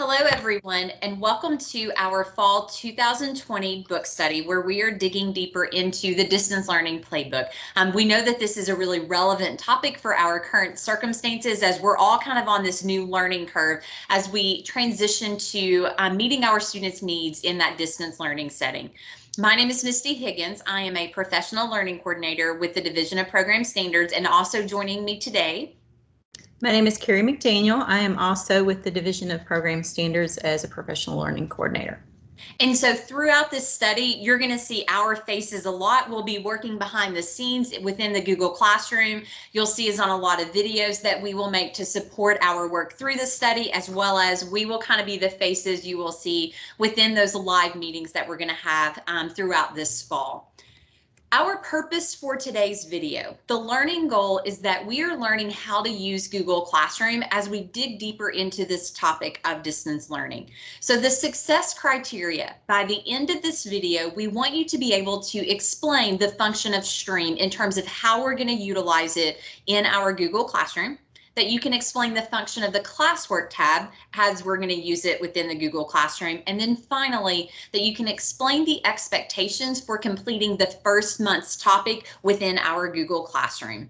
Hello, everyone, and welcome to our Fall 2020 book study, where we are digging deeper into the distance learning playbook. Um, we know that this is a really relevant topic for our current circumstances as we're all kind of on this new learning curve as we transition to um, meeting our students' needs in that distance learning setting. My name is Misty Higgins. I am a professional learning coordinator with the Division of Program Standards and also joining me today my name is Carrie McDaniel. I am also with the Division of Program Standards as a professional learning coordinator. And so throughout this study, you're going to see our faces a lot. We'll be working behind the scenes within the Google Classroom. You'll see us on a lot of videos that we will make to support our work through the study, as well as we will kind of be the faces you will see within those live meetings that we're going to have um, throughout this fall. Our purpose for today's video, the learning goal is that we are learning how to use Google Classroom as we dig deeper into this topic of distance learning. So the success criteria, by the end of this video, we want you to be able to explain the function of Stream in terms of how we're going to utilize it in our Google Classroom that you can explain the function of the classwork tab as we're going to use it within the Google Classroom. And then finally, that you can explain the expectations for completing the first month's topic within our Google Classroom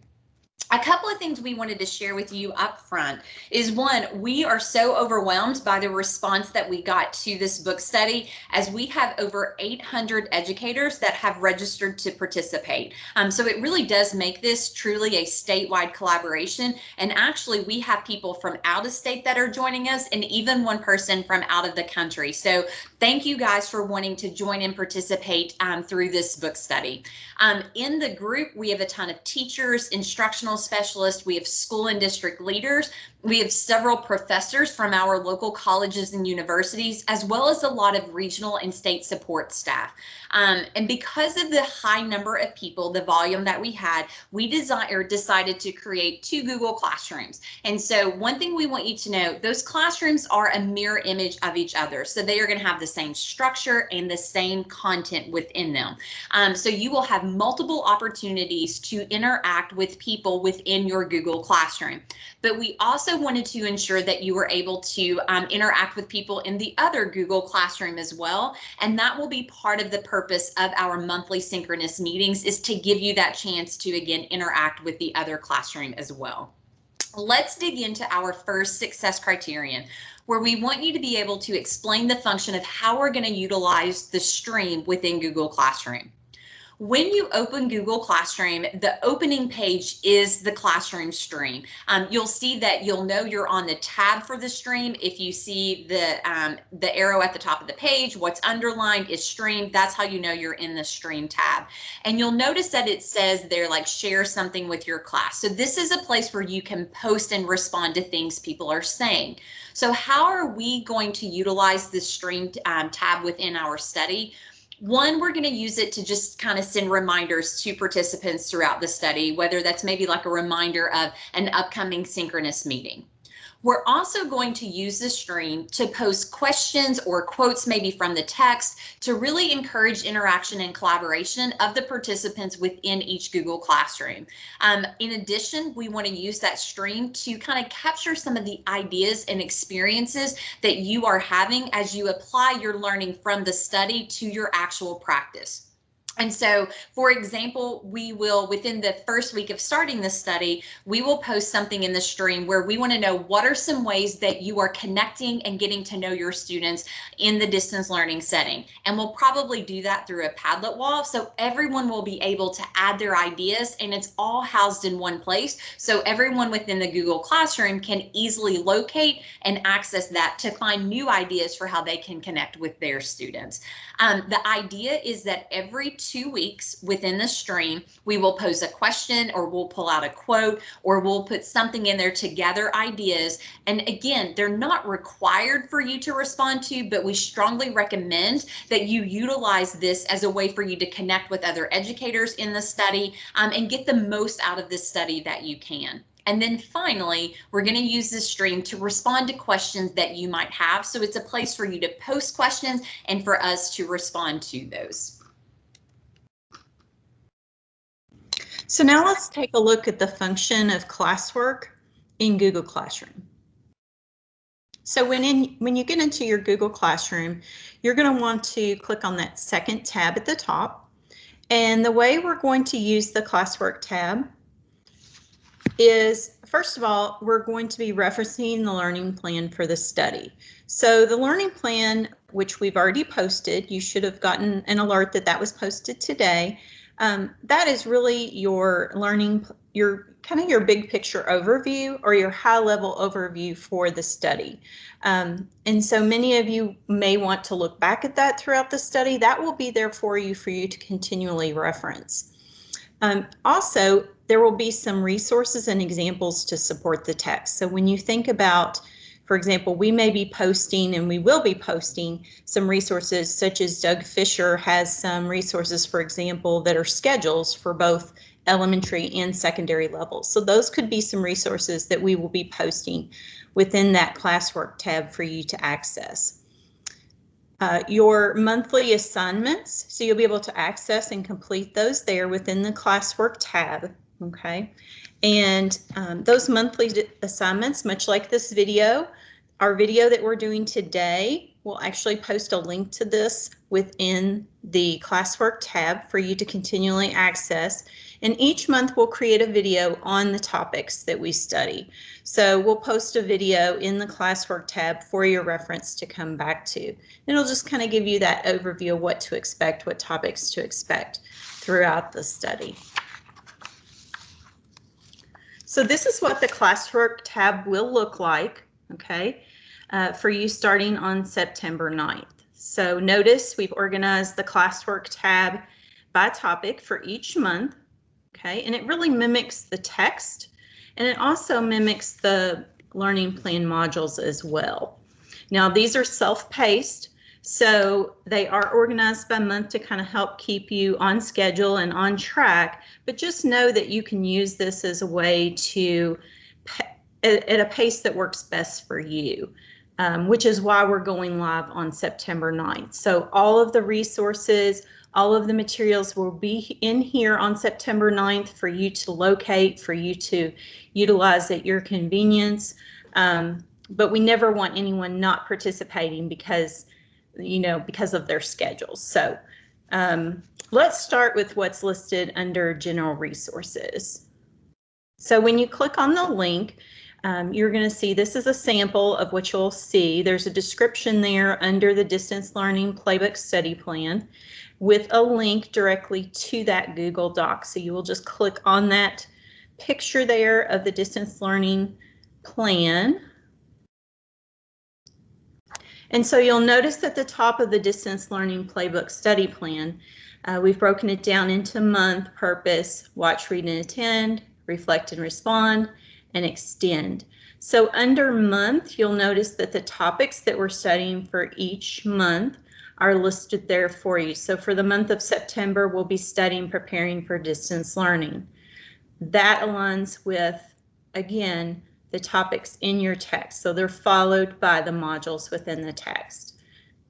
a couple of things we wanted to share with you up front is one, we are so overwhelmed by the response that we got to this book study as we have over 800 educators that have registered to participate. Um, so it really does make this truly a statewide collaboration. And actually we have people from out of state that are joining us and even one person from out of the country. So thank you guys for wanting to join and participate um, through this book study. Um, in the group, we have a ton of teachers, instructional specialists, we have school and district leaders, we have several professors from our local colleges and universities, as well as a lot of regional and state support staff. Um, and because of the high number of people, the volume that we had, we desire, decided to create two Google Classrooms. And so one thing we want you to know, those classrooms are a mirror image of each other. So they are going to have the same structure and the same content within them. Um, so you will have multiple opportunities to interact with people within your Google Classroom. But we also also wanted to ensure that you were able to um, interact with people in the other Google Classroom as well. And that will be part of the purpose of our monthly synchronous meetings is to give you that chance to, again, interact with the other classroom as well. Let's dig into our first success criterion, where we want you to be able to explain the function of how we're going to utilize the stream within Google Classroom. When you open Google Classroom, the opening page is the classroom stream. Um, you'll see that you'll know you're on the tab for the stream. If you see the, um, the arrow at the top of the page, what's underlined is stream. That's how you know you're in the stream tab. And you'll notice that it says there like share something with your class. So this is a place where you can post and respond to things people are saying. So how are we going to utilize this stream um, tab within our study? One, we're going to use it to just kind of send reminders to participants throughout the study, whether that's maybe like a reminder of an upcoming synchronous meeting. We're also going to use the stream to post questions or quotes maybe from the text to really encourage interaction and collaboration of the participants within each Google Classroom. Um, in addition, we want to use that stream to kind of capture some of the ideas and experiences that you are having as you apply your learning from the study to your actual practice. And so, for example, we will, within the first week of starting the study, we will post something in the stream where we want to know what are some ways that you are connecting and getting to know your students in the distance learning setting. And we'll probably do that through a Padlet wall. So everyone will be able to add their ideas and it's all housed in one place. So everyone within the Google Classroom can easily locate and access that to find new ideas for how they can connect with their students. Um, the idea is that every two weeks within the stream, we will pose a question or we'll pull out a quote or we'll put something in there to gather ideas. And again, they're not required for you to respond to, but we strongly recommend that you utilize this as a way for you to connect with other educators in the study um, and get the most out of this study that you can. And then finally, we're going to use this stream to respond to questions that you might have. So it's a place for you to post questions and for us to respond to those. So now let's take a look at the function of classwork in Google Classroom. So when in when you get into your Google Classroom, you're going to want to click on that second tab at the top. And the way we're going to use the classwork tab is, first of all, we're going to be referencing the learning plan for the study. So the learning plan, which we've already posted, you should have gotten an alert that that was posted today. Um, that is really your learning, your kind of your big picture overview or your high level overview for the study. Um, and so many of you may want to look back at that throughout the study. That will be there for you for you to continually reference. Um, also, there will be some resources and examples to support the text. So when you think about, for example, we may be posting and we will be posting some resources such as Doug Fisher has some resources, for example, that are schedules for both elementary and secondary levels. So those could be some resources that we will be posting within that classwork tab for you to access. Uh, your monthly assignments, so you'll be able to access and complete those there within the classwork tab okay? And um, those monthly assignments, much like this video, our video that we're doing today, we'll actually post a link to this within the classwork tab for you to continually access. And each month we'll create a video on the topics that we study. So we'll post a video in the classwork tab for your reference to come back to. It'll just kind of give you that overview of what to expect, what topics to expect throughout the study. So this is what the classwork tab will look like, okay, uh, for you starting on September 9th. So notice we've organized the classwork tab by topic for each month, okay, and it really mimics the text and it also mimics the learning plan modules as well. Now these are self-paced, so they are organized by month to kind of help keep you on schedule and on track, but just know that you can use this as a way to, at a pace that works best for you. Um, which is why we're going live on September 9th. So all of the resources, all of the materials will be in here on September 9th for you to locate, for you to utilize at your convenience. Um, but we never want anyone not participating because you know, because of their schedules. So um, let's start with what's listed under general resources. So when you click on the link, um, you're going to see this is a sample of what you'll see. There's a description there under the distance learning playbook study plan with a link directly to that Google Doc. So you will just click on that picture there of the distance learning plan. And so you'll notice at the top of the distance learning playbook study plan, uh, we've broken it down into month, purpose, watch, read, and attend, reflect and respond, and extend. So under month, you'll notice that the topics that we're studying for each month are listed there for you. So for the month of September, we'll be studying preparing for distance learning. That aligns with, again, the topics in your text. So they're followed by the modules within the text.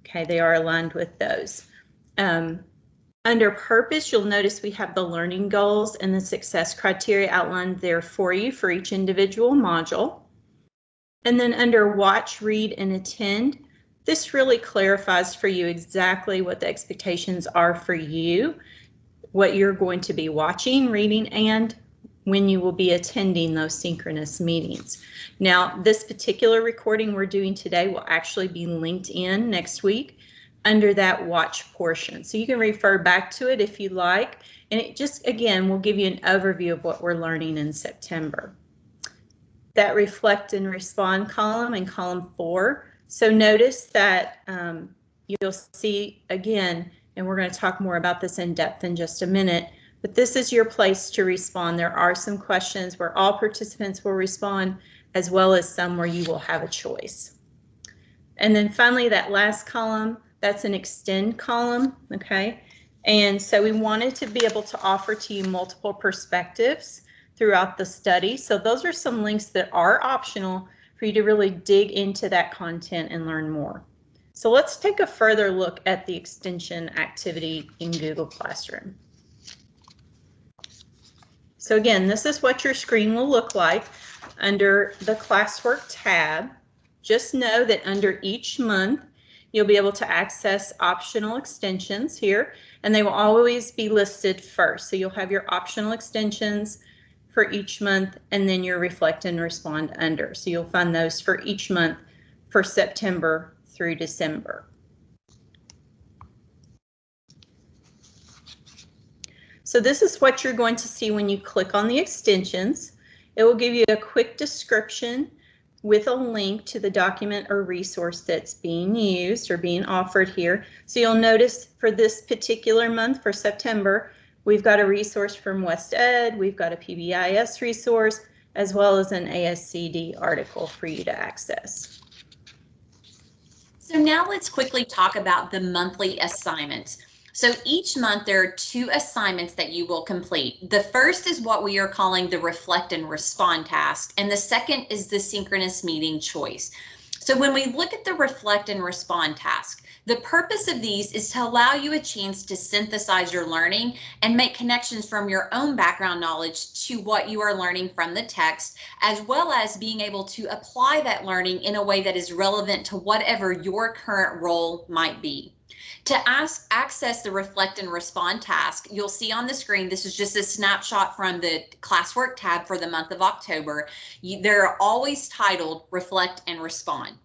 Okay, they are aligned with those. Um, under purpose, you'll notice we have the learning goals and the success criteria outlined there for you for each individual module. And then under watch, read, and attend, this really clarifies for you exactly what the expectations are for you, what you're going to be watching, reading, and when you will be attending those synchronous meetings. Now, this particular recording we're doing today will actually be linked in next week under that watch portion. So you can refer back to it if you like. And it just, again, will give you an overview of what we're learning in September. That reflect and respond column in column four. So notice that um, you'll see again, and we're going to talk more about this in depth in just a minute, but this is your place to respond. There are some questions where all participants will respond, as well as some where you will have a choice. And then finally, that last column, that's an extend column, okay? And so we wanted to be able to offer to you multiple perspectives throughout the study. So those are some links that are optional for you to really dig into that content and learn more. So let's take a further look at the extension activity in Google Classroom. So again, this is what your screen will look like under the classwork tab. Just know that under each month, you'll be able to access optional extensions here, and they will always be listed first. So you'll have your optional extensions for each month and then your reflect and respond under. So you'll find those for each month for September through December. So this is what you're going to see when you click on the extensions. It will give you a quick description with a link to the document or resource that's being used or being offered here. So you'll notice for this particular month, for September, we've got a resource from WestEd, we've got a PBIS resource, as well as an ASCD article for you to access. So now let's quickly talk about the monthly assignments. So each month there are two assignments that you will complete. The first is what we are calling the reflect and respond task, and the second is the synchronous meeting choice. So when we look at the reflect and respond task, the purpose of these is to allow you a chance to synthesize your learning and make connections from your own background knowledge to what you are learning from the text, as well as being able to apply that learning in a way that is relevant to whatever your current role might be. To ask, access the reflect and respond task, you'll see on the screen, this is just a snapshot from the classwork tab for the month of October. You, they're always titled reflect and respond.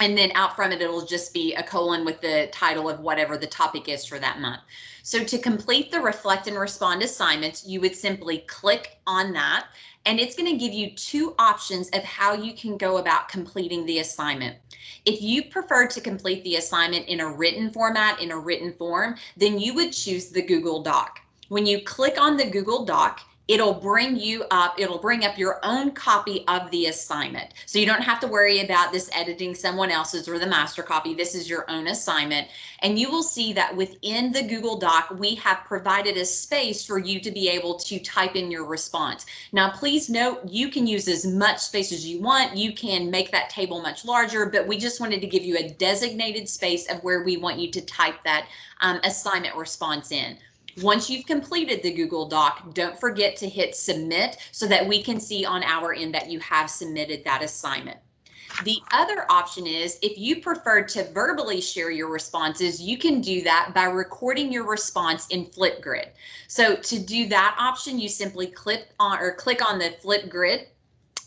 And then out from it, it'll just be a colon with the title of whatever the topic is for that month. So to complete the reflect and respond assignments, you would simply click on that and it's going to give you two options of how you can go about completing the assignment. If you prefer to complete the assignment in a written format, in a written form, then you would choose the Google Doc. When you click on the Google Doc, it'll bring you up, it'll bring up your own copy of the assignment. So you don't have to worry about this editing someone else's or the master copy. This is your own assignment. And you will see that within the Google Doc, we have provided a space for you to be able to type in your response. Now, please note, you can use as much space as you want. You can make that table much larger, but we just wanted to give you a designated space of where we want you to type that um, assignment response in. Once you've completed the Google Doc, don't forget to hit submit so that we can see on our end that you have submitted that assignment. The other option is if you prefer to verbally share your responses, you can do that by recording your response in Flipgrid. So to do that option, you simply click on or click on the Flipgrid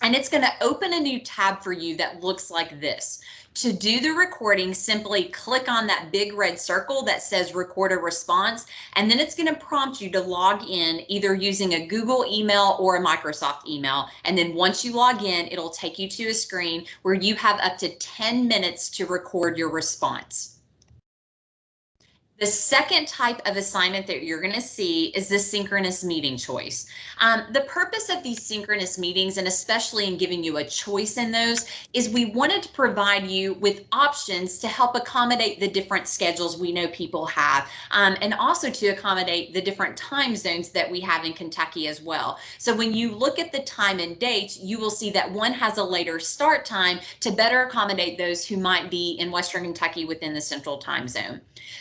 and it's going to open a new tab for you that looks like this. To do the recording, simply click on that big red circle that says record a response, and then it's going to prompt you to log in either using a Google email or a Microsoft email. And then once you log in, it'll take you to a screen where you have up to 10 minutes to record your response. The second type of assignment that you're going to see is the synchronous meeting choice. Um, the purpose of these synchronous meetings, and especially in giving you a choice in those, is we wanted to provide you with options to help accommodate the different schedules we know people have, um, and also to accommodate the different time zones that we have in Kentucky as well. So when you look at the time and dates, you will see that one has a later start time to better accommodate those who might be in Western Kentucky within the central time zone.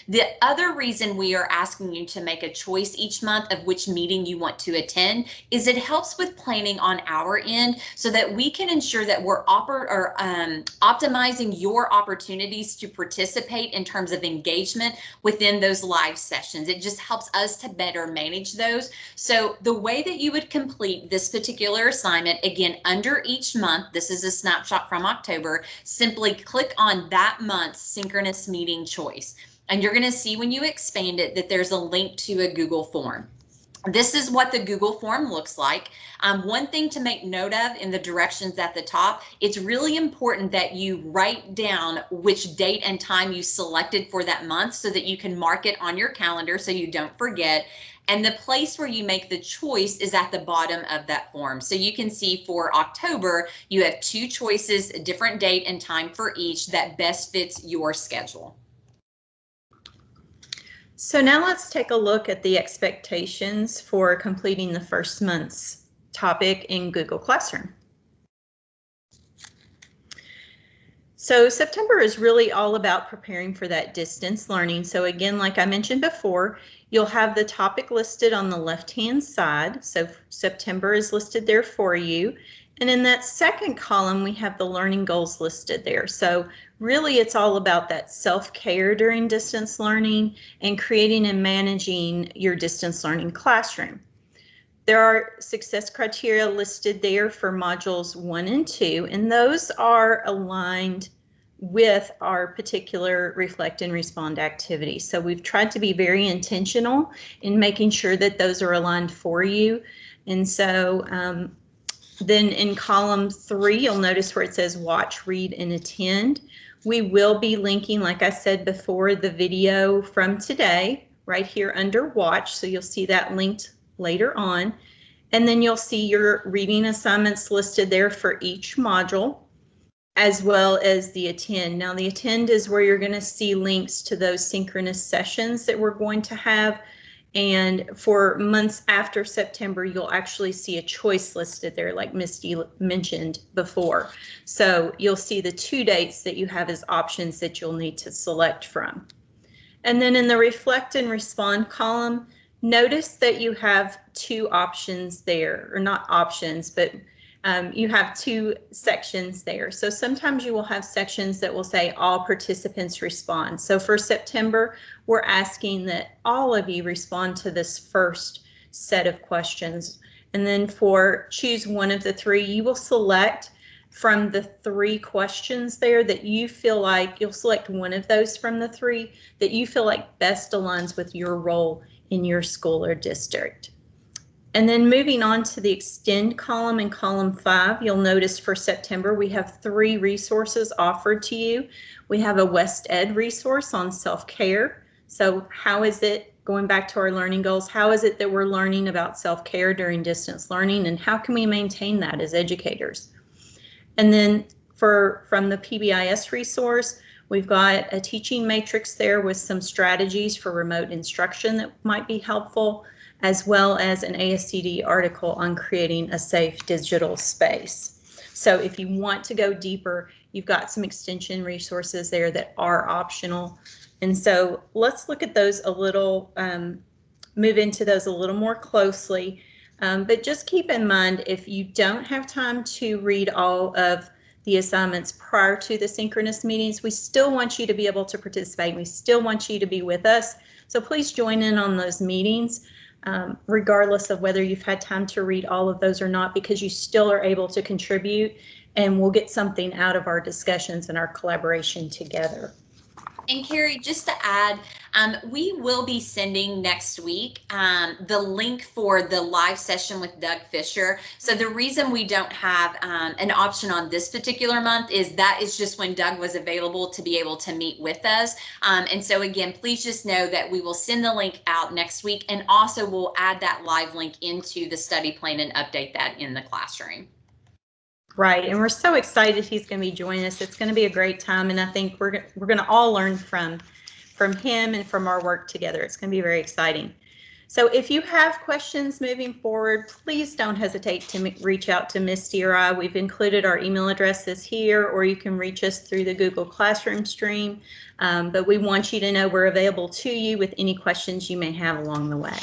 The other reason we are asking you to make a choice each month of which meeting you want to attend is it helps with planning on our end so that we can ensure that we're oper or um, optimizing your opportunities to participate in terms of engagement within those live sessions. It just helps us to better manage those. So the way that you would complete this particular assignment, again, under each month, this is a snapshot from October, simply click on that month's synchronous meeting choice. And you're going to see when you expand it that there's a link to a Google form. This is what the Google form looks like. Um, one thing to make note of in the directions at the top, it's really important that you write down which date and time you selected for that month so that you can mark it on your calendar so you don't forget. And the place where you make the choice is at the bottom of that form. So you can see for October, you have two choices, a different date and time for each that best fits your schedule. So now let's take a look at the expectations for completing the first month's topic in Google Classroom. So September is really all about preparing for that distance learning. So again, like I mentioned before, you'll have the topic listed on the left-hand side. So September is listed there for you. And in that second column, we have the learning goals listed there. So really it's all about that self-care during distance learning and creating and managing your distance learning classroom. There are success criteria listed there for modules one and two, and those are aligned with our particular reflect and respond activity. So we've tried to be very intentional in making sure that those are aligned for you. And so um, then in column three, you'll notice where it says watch, read, and attend. We will be linking, like I said before, the video from today right here under watch. So you'll see that linked later on. And then you'll see your reading assignments listed there for each module, as well as the attend. Now the attend is where you're going to see links to those synchronous sessions that we're going to have. And for months after September, you'll actually see a choice listed there, like Misty mentioned before. So you'll see the two dates that you have as options that you'll need to select from. And then in the reflect and respond column, notice that you have two options there, or not options, but um, you have two sections there. So sometimes you will have sections that will say all participants respond. So for September, we're asking that all of you respond to this first set of questions. And then for choose one of the three, you will select from the three questions there that you feel like you'll select one of those from the three that you feel like best aligns with your role in your school or district. And then moving on to the extend column in column five, you'll notice for September, we have three resources offered to you. We have a WestEd resource on self-care. So how is it, going back to our learning goals, how is it that we're learning about self-care during distance learning and how can we maintain that as educators? And then for from the PBIS resource, we've got a teaching matrix there with some strategies for remote instruction that might be helpful as well as an ASCD article on creating a safe digital space. So if you want to go deeper, you've got some extension resources there that are optional. And so let's look at those a little, um, move into those a little more closely. Um, but just keep in mind, if you don't have time to read all of the assignments prior to the synchronous meetings, we still want you to be able to participate. We still want you to be with us. So please join in on those meetings um, regardless of whether you've had time to read all of those or not, because you still are able to contribute and we'll get something out of our discussions and our collaboration together. And Carrie, just to add, um, we will be sending next week um, the link for the live session with Doug Fisher. So the reason we don't have um, an option on this particular month is that is just when Doug was available to be able to meet with us. Um, and so again, please just know that we will send the link out next week and also we'll add that live link into the study plan and update that in the classroom. Right, and we're so excited he's going to be joining us. It's going to be a great time, and I think we're we're going to all learn from from him and from our work together. It's going to be very exciting. So if you have questions moving forward, please don't hesitate to reach out to Misty or I. We've included our email addresses here, or you can reach us through the Google Classroom stream. Um, but we want you to know we're available to you with any questions you may have along the way.